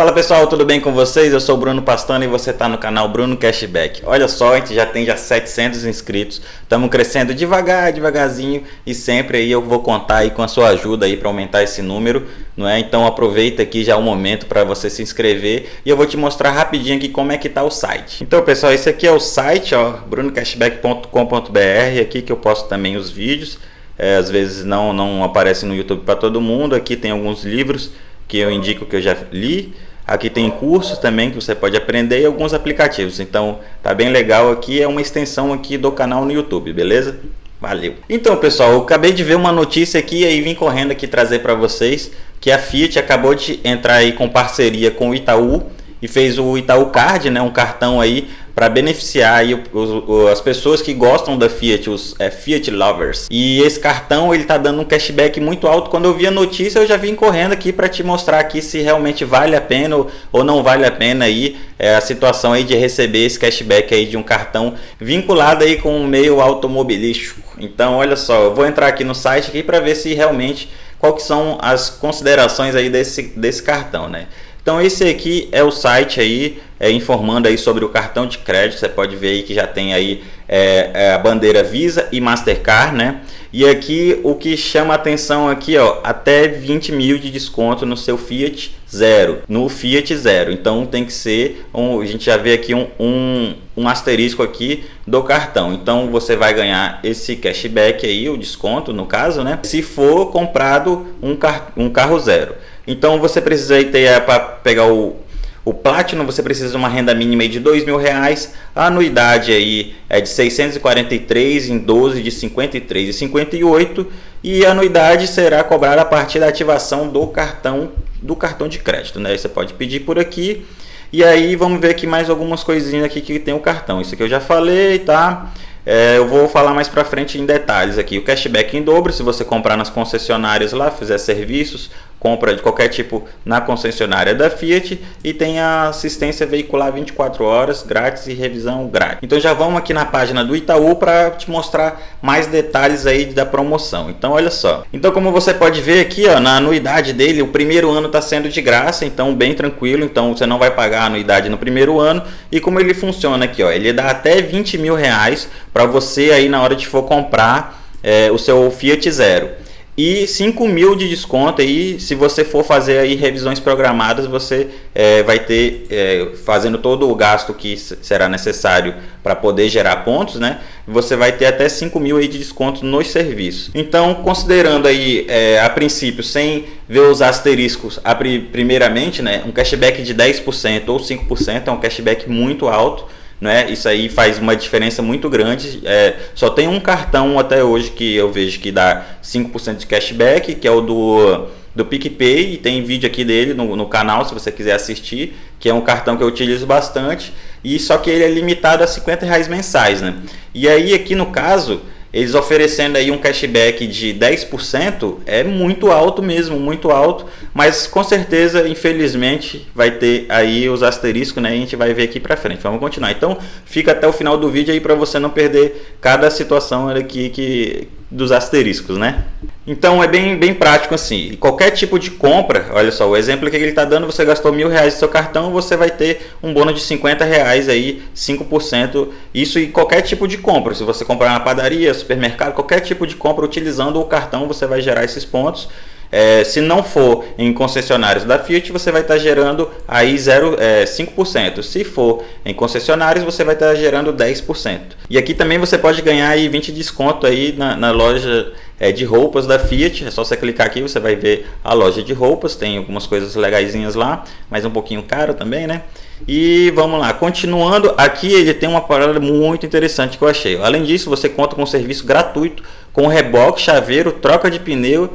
Fala pessoal, tudo bem com vocês? Eu sou o Bruno Pastano e você está no canal Bruno Cashback. Olha só, a gente já tem já 700 inscritos, estamos crescendo devagar, devagarzinho e sempre aí eu vou contar aí com a sua ajuda aí para aumentar esse número, não é? Então aproveita aqui já o momento para você se inscrever e eu vou te mostrar rapidinho aqui como é que tá o site. Então pessoal, esse aqui é o site, ó, brunocashback.com.br, aqui que eu posto também os vídeos. É, às vezes não, não aparece no YouTube para todo mundo, aqui tem alguns livros que eu indico que eu já li. Aqui tem cursos também que você pode aprender e alguns aplicativos. Então tá bem legal aqui, é uma extensão aqui do canal no YouTube, beleza? Valeu. Então pessoal, eu acabei de ver uma notícia aqui e vim correndo aqui trazer para vocês que a Fiat acabou de entrar aí com parceria com o Itaú e fez o Itaú Card, né, um cartão aí para beneficiar aí os, as pessoas que gostam da Fiat, os é, Fiat lovers. E esse cartão ele tá dando um cashback muito alto. Quando eu vi a notícia, eu já vim correndo aqui para te mostrar aqui se realmente vale a pena ou, não vale a pena aí é, a situação aí de receber esse cashback aí de um cartão vinculado aí com o meio automobilístico. Então, olha só, eu vou entrar aqui no site aqui para ver se realmente qual que são as considerações aí desse, desse cartão, né? Então esse aqui é o site aí é, informando aí sobre o cartão de crédito. Você pode ver aí que já tem aí é, é, a bandeira Visa e Mastercard, né? E aqui o que chama atenção aqui, ó, até 20 mil de desconto no seu Fiat Zero, no Fiat Zero. Então tem que ser, um, a gente já vê aqui um, um, um asterisco aqui do cartão. Então você vai ganhar esse cashback aí, o desconto no caso, né? Se for comprado um, car um carro zero. Então você precisa ter é, para pegar o, o Platinum, você precisa de uma renda mínima de dois mil reais, a anuidade aí é de 643 em 12 de 53 e 58 e a anuidade será cobrada a partir da ativação do cartão do cartão de crédito, né? Você pode pedir por aqui. E aí vamos ver aqui mais algumas coisinhas aqui que tem o cartão. Isso aqui eu já falei, tá? É, eu vou falar mais para frente em detalhes aqui. O cashback em dobro, se você comprar nas concessionárias lá, fizer serviços, compra de qualquer tipo na concessionária da Fiat e tem a assistência veicular 24 horas grátis e revisão grátis. Então já vamos aqui na página do Itaú para te mostrar mais detalhes aí da promoção. Então olha só. Então como você pode ver aqui ó, na anuidade dele, o primeiro ano está sendo de graça, então bem tranquilo, então você não vai pagar a anuidade no primeiro ano. E como ele funciona aqui, ó, ele dá até 20 mil reais para você aí na hora de for comprar é, o seu Fiat Zero e 5 mil de desconto aí se você for fazer aí revisões programadas você é, vai ter é, fazendo todo o gasto que será necessário para poder gerar pontos né? Você vai ter até 5 mil aí de desconto nos serviços. Então considerando aí é, a princípio sem ver os asteriscos a, primeiramente né um cashback de 10% ou 5% é um cashback muito alto né? Isso aí faz uma diferença muito grande. É, só tem um cartão até hoje que eu vejo que dá 5% de cashback, que é o do, do PicPay, e tem vídeo aqui dele no, no canal se você quiser assistir, que é um cartão que eu utilizo bastante, e só que ele é limitado a 50 reais mensais, né? E aí aqui no caso eles oferecendo aí um cashback de 10% é muito alto mesmo, muito alto, mas com certeza, infelizmente, vai ter aí os asteriscos, né? A gente vai ver aqui para frente. Vamos continuar. Então, fica até o final do vídeo aí para você não perder cada situação aqui que dos asteriscos, né? Então é bem, bem prático assim. Qualquer tipo de compra, olha só, o exemplo que ele está dando, você gastou mil reais no seu cartão, você vai ter um bônus de 50 reais aí, 5%. Isso em qualquer tipo de compra. Se você comprar na padaria, supermercado, qualquer tipo de compra utilizando o cartão, você vai gerar esses pontos. É, se não for em concessionários da Fiat, você vai estar gerando aí 0, é, 5%. Se for em concessionários, você vai estar gerando 10%. E aqui também você pode ganhar aí 20 de desconto aí na, na loja é, de roupas da Fiat. É só você clicar aqui, você vai ver a loja de roupas. Tem algumas coisas legaisinhas lá, mas um pouquinho caro também, né? E vamos lá, continuando, aqui ele tem uma parada muito interessante que eu achei. Além disso, você conta com um serviço gratuito com reboque, chaveiro, troca de pneu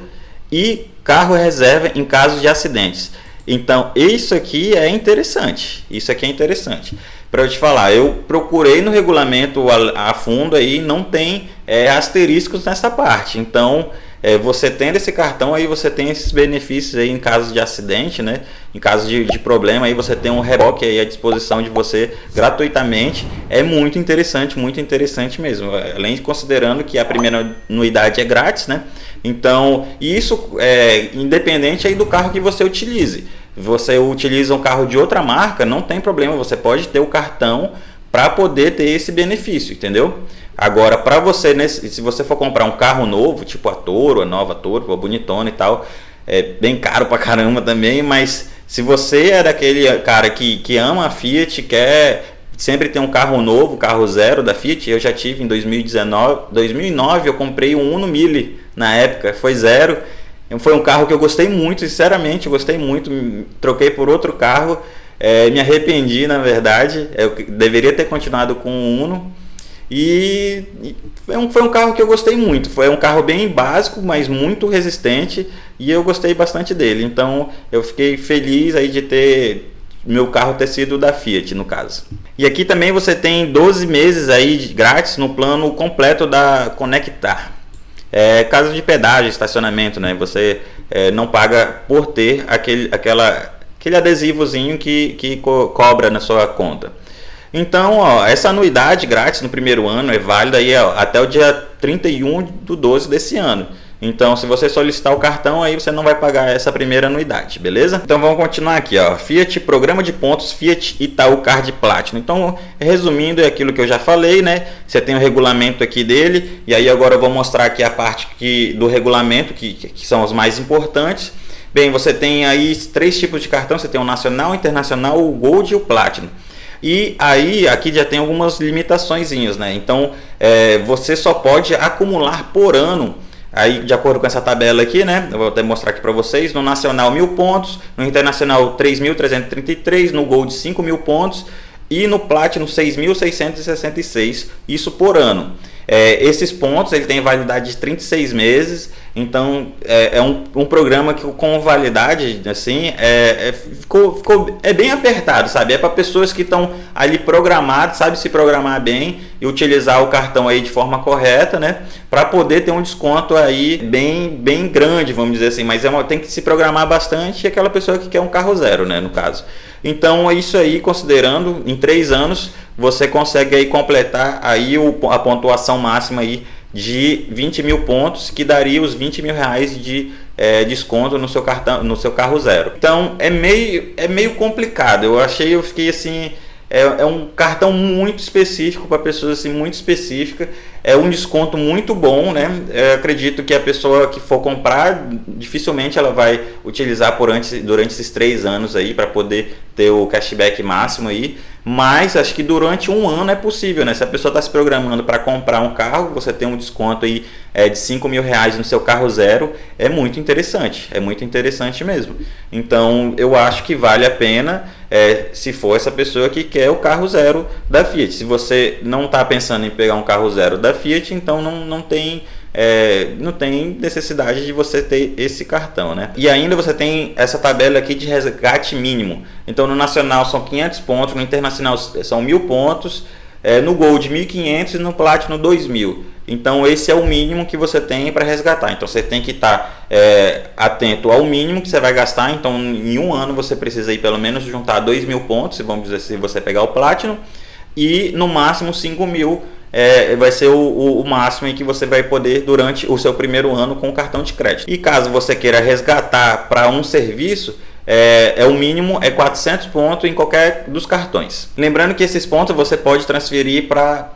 e carro reserva em caso de acidentes. Então, isso aqui é interessante. Isso aqui é interessante. Para eu te falar, eu procurei no regulamento a, a fundo aí, não tem é, asteriscos nessa parte. Então, é, você tendo esse cartão aí, você tem esses benefícios aí em caso de acidente, né? Em caso de, de problema aí, você tem um reboque aí à disposição de você gratuitamente. É muito interessante, muito interessante mesmo. Além de considerando que a primeira anuidade é grátis, né? Então, isso é independente aí do carro que você utilize. Você utiliza um carro de outra marca, não tem problema, você pode ter o cartão para poder ter esse benefício, entendeu? Agora, para você, se você for comprar um carro novo, tipo a Toro, a nova Toro, a bonitona e tal, é bem caro pra caramba também, mas se você é daquele cara que, que ama a Fiat, quer sempre ter um carro novo, carro zero da Fiat, eu já tive em 2019, 2009 eu comprei um Uno Mille na época, foi zero, foi um carro que eu gostei muito, sinceramente, gostei muito, troquei por outro carro, é, me arrependi na verdade, eu deveria ter continuado com o Uno, e, foi, um, foi um carro que eu gostei muito. Foi um carro bem básico, mas muito resistente e eu gostei bastante dele. Então eu fiquei feliz aí de ter meu carro ter sido da Fiat no caso. E aqui também você tem 12 meses aí grátis no plano completo da Conectar. É, caso de pedágio, estacionamento, né? Você é, não paga por ter aquele, aquela, aquele adesivozinho que, que co cobra na sua conta. Então, ó, essa anuidade grátis no primeiro ano é válida aí, ó, até o dia 31 do 12 desse ano. Então, se você solicitar o cartão, aí você não vai pagar essa primeira anuidade, beleza? Então, vamos continuar aqui, ó. Fiat Programa de Pontos Fiat Itaú Card Platinum. Então, resumindo, é aquilo que eu já falei, né? Você tem o regulamento aqui dele, e aí agora eu vou mostrar aqui a parte que, do regulamento, que, que são os mais importantes. Bem, você tem aí três tipos de cartão, você tem o Nacional, o Internacional, o Gold e o Platinum. E aí aqui já tem algumas limitações, né? Então é, você só pode acumular por ano. Aí, de acordo com essa tabela aqui, né? Eu vou até mostrar aqui para vocês. No Nacional, mil pontos. No Internacional, 3.333. No Gold, 5 mil pontos. E no Platinum, 6.666. Isso por ano. É, esses pontos ele tem validade de 36 meses, então é, é um, um, programa que com validade assim é, é, ficou, ficou, é bem apertado, sabe? É para pessoas que estão ali programadas, sabe se programar bem e utilizar o cartão aí de forma correta, né? Para poder ter um desconto aí bem, bem grande, vamos dizer assim. Mas é uma, tem que se programar bastante aquela pessoa que quer um carro zero, né? No caso. Então, é isso aí, considerando em três anos, você consegue aí completar aí o, a pontuação máxima aí de 20 mil pontos, que daria os 20 mil reais de é, desconto no seu cartão, no seu carro zero. Então é meio, é meio complicado. Eu achei, eu fiquei assim, é, é um cartão muito específico para pessoas assim muito específica. É um desconto muito bom, né? Eu acredito que a pessoa que for comprar dificilmente ela vai utilizar por antes, durante esses três anos aí para poder ter o cashback máximo aí. Mas acho que durante um ano é possível, né? Se a pessoa está se programando para comprar um carro, você tem um desconto aí é, de 5 mil reais no seu carro zero, é muito interessante, é muito interessante mesmo. Então eu acho que vale a pena é, se for essa pessoa que quer o carro zero da Fiat. Se você não está pensando em pegar um carro zero da Fiat, então não, não tem é, não tem necessidade de você ter esse cartão, né? E ainda você tem essa tabela aqui de resgate mínimo. Então no nacional são 500 pontos, no internacional são 1000 pontos, é, no Gold 1500 e no Platinum 2000. Então esse é o mínimo que você tem para resgatar. Então você tem que estar tá, é, atento ao mínimo que você vai gastar. Então em um ano você precisa ir pelo menos juntar 2 mil pontos, vamos dizer se você pegar o Platinum, e no máximo 5 mil é, vai ser o, o, o, máximo em que você vai poder durante o seu primeiro ano com o cartão de crédito. E caso você queira resgatar para um serviço, é, é, o mínimo é 400 pontos em qualquer dos cartões. Lembrando que esses pontos você pode transferir para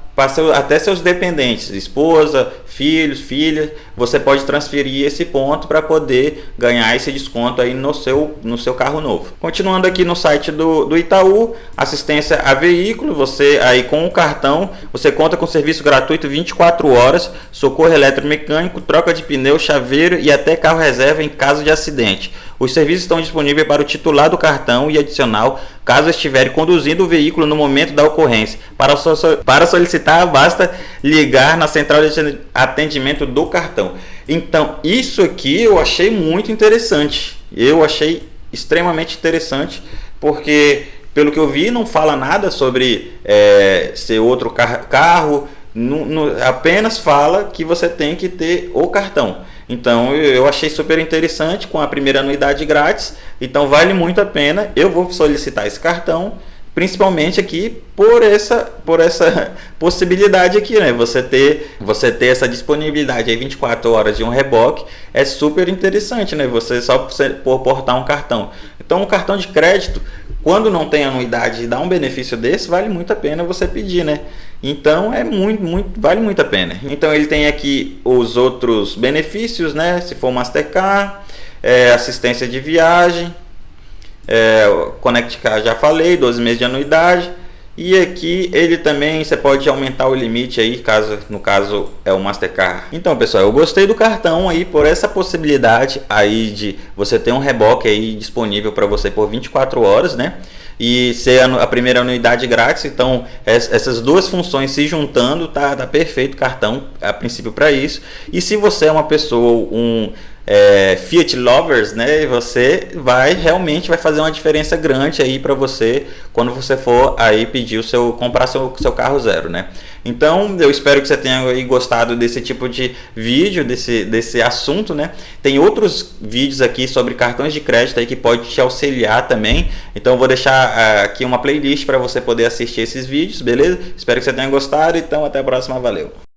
até seus dependentes, esposa, filhos, filhas, você pode transferir esse ponto para poder ganhar esse desconto aí no seu, no seu carro novo. Continuando aqui no site do, do Itaú, assistência a veículo, você aí com o cartão, você conta com serviço gratuito 24 horas, socorro eletromecânico, troca de pneu, chaveiro e até carro reserva em caso de acidente. Os serviços estão disponíveis para o titular do cartão e adicional, caso estiver conduzindo o veículo no momento da ocorrência. Para, so para solicitar, basta ligar na central de atendimento do cartão. Então, isso aqui eu achei muito interessante. Eu achei extremamente interessante, porque pelo que eu vi, não fala nada sobre é, ser outro car carro, no, no, apenas fala que você tem que ter o cartão. Então eu achei super interessante com a primeira anuidade grátis. Então vale muito a pena. Eu vou solicitar esse cartão principalmente aqui por essa por essa possibilidade aqui, né? Você ter você ter essa disponibilidade aí 24 horas de um reboque é super interessante, né? Você só por portar um cartão. Então, um cartão de crédito, quando não tem anuidade e dá um benefício desse, vale muito a pena você pedir, né? Então, é muito muito vale muito a pena. Então, ele tem aqui os outros benefícios, né? Se for Mastercard, é, assistência de viagem, é, Connect já falei, 12 meses de anuidade. E aqui ele também, você pode aumentar o limite aí, caso no caso é o Mastercard. Então pessoal, eu gostei do cartão aí por essa possibilidade aí de você ter um reboque aí disponível para você por 24 horas, né? E ser a primeira anuidade grátis, então essas duas funções se juntando, tá, tá perfeito cartão a princípio para isso. E se você é uma pessoa, um é, Fiat lovers, né? Você vai realmente vai fazer uma diferença grande aí para você quando você for aí pedir o seu comprar seu, seu carro zero, né? Então eu espero que você tenha gostado desse tipo de vídeo, desse, desse assunto, né? Tem outros vídeos aqui sobre cartões de crédito aí que pode te auxiliar também. Então vou deixar uh, aqui uma playlist para você poder assistir esses vídeos, beleza? Espero que você tenha gostado. Então até a próxima, valeu.